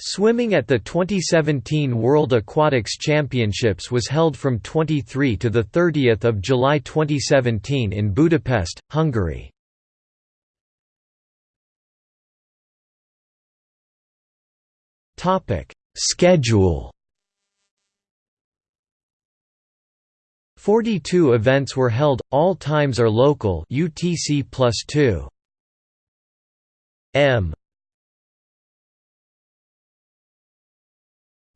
Swimming at the 2017 World Aquatics Championships was held from 23 to 30 July 2017 in Budapest, Hungary. Schedule 42 events were held, all times are local UTC plus 2. M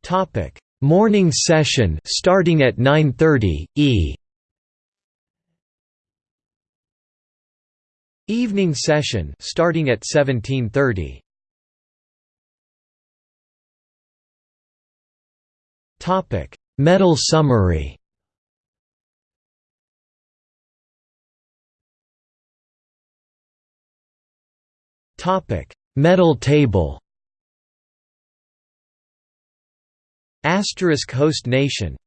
Topic: Morning session starting at 9:30 E. Evening session starting at 17:30. Topic: Medal summary. Topic: Medal table. Asterisk host nation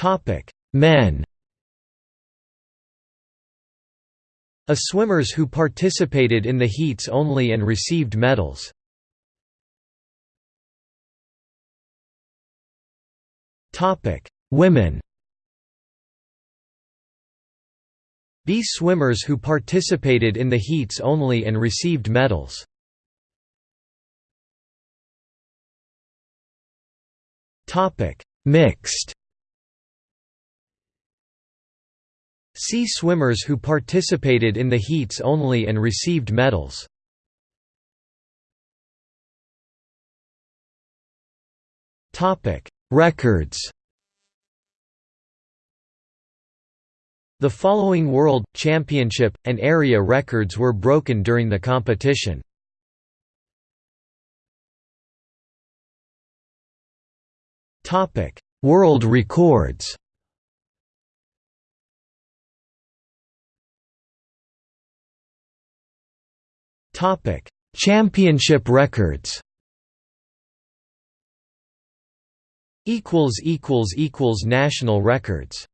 Topic: Men. A swimmers who participated in the heats only and received medals. Topic: Women. B swimmers who participated in the heats only and received medals. Topic: Mixed. See swimmers who participated in the heats only and received medals. Topic: Records. The following World, Championship, and area records were broken during the competition. World records. Topic: Championship records. Equals equals equals national records.